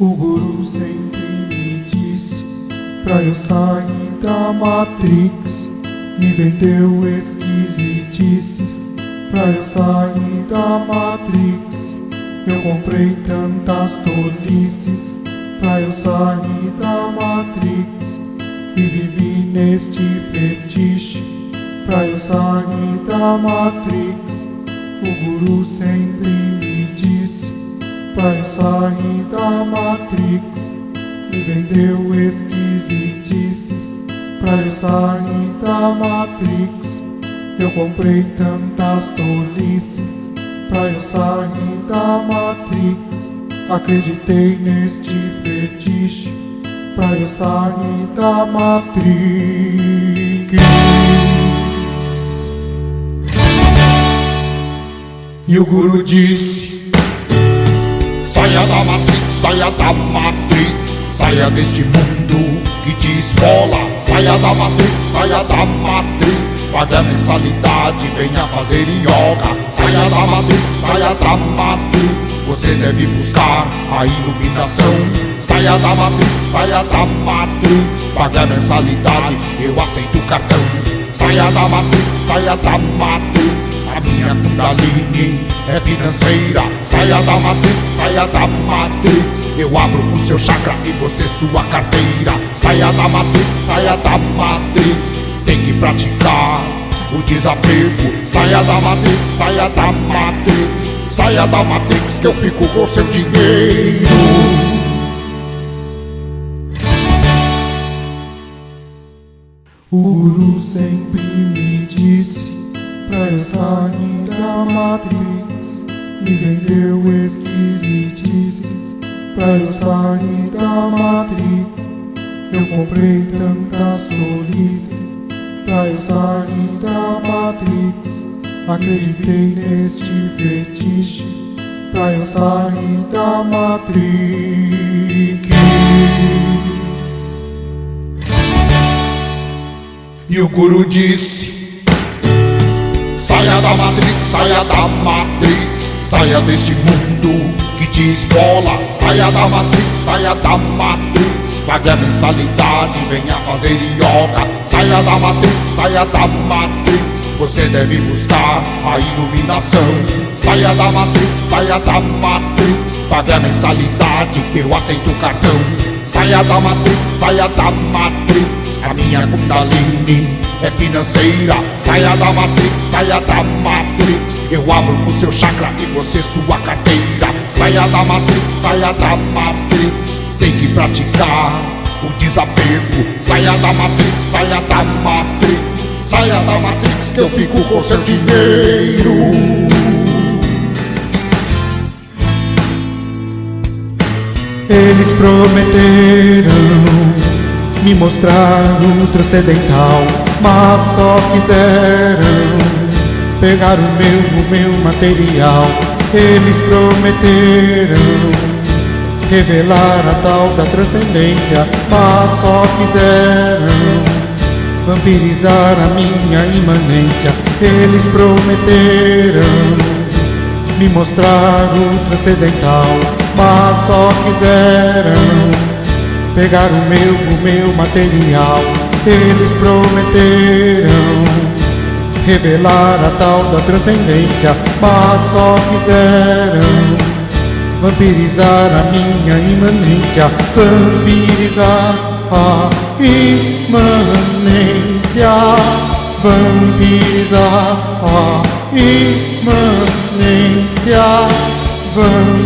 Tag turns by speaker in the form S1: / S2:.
S1: O guru sempre me disse pra eu sair da Matrix. Me vendeu esquisitices pra eu sair da Matrix. Eu comprei tantas tolices pra eu sair da Matrix. E vivi neste fetiche pra eu sair da Matrix. O guru sempre me eu sair da Matrix. Me vendeu esquisitices pra eu sair da Matrix. Eu comprei tantas tolices pra eu sair da Matrix. Acreditei neste fetiche pra eu sair da Matrix. E o guru disse:
S2: Saia da Matrix, saia da Matrix, saia deste mundo que te esfola. Saia da Matrix, saia da Matrix, pague a mensalidade, venha fazer yoga. Saia da Matrix, saia da Matrix, você deve buscar a iluminação. Saia da Matrix, saia da Matrix, pague a mensalidade, eu aceito o cartão. Saia da Matrix, saia da Matrix. A minha Kundalini é financeira. Saia da Matrix, saia da Matrix. Eu abro o seu chakra e você sua carteira. Saia da Matrix, saia da Matrix. Tem que praticar o desapego. Saia da Matrix, saia da Matrix. Saia da Matrix que eu fico com seu dinheiro.
S1: O guru sempre da Matrix. Me vendeu esquisitices pra eu sair da Matrix. Eu comprei tantas tolices pra eu sair da Matrix. Acreditei neste fetiche pra eu sair da Matrix.
S2: E o guru disse: da Matrix, saia da Matrix, saia deste mundo que te esfola. Saia da Matrix, saia da Matrix, pague a mensalidade, venha fazer yoga. Saia da Matrix, saia da Matrix, você deve buscar a iluminação. Saia da Matrix, saia da Matrix, pague a mensalidade, eu aceito o cartão. Saia da Matrix, saia da Matrix. A minha Kundalini é financeira. Saia da Matrix, saia da Matrix. Eu abro o seu chakra e você sua carteira. Saia da Matrix, saia da Matrix. Tem que praticar o desapego. Saia da Matrix, saia da Matrix. Saia da Matrix que eu fico com seu dinheiro.
S1: Eles prometeram me mostrar transcendental, mas só quiseram pegar o meu, o meu material. Eles prometeram revelar a tal da transcendência, mas só quiseram vampirizar a minha imanência. Eles prometeram me mostrar transcendental, mas só quiseram pegar o meu, o meu material. Eles prometeram revelar a tal da transcendência, mas só quiseram vampirizar a minha imanência, vampirizar a imanência, vampirizar a imanência, vampirizar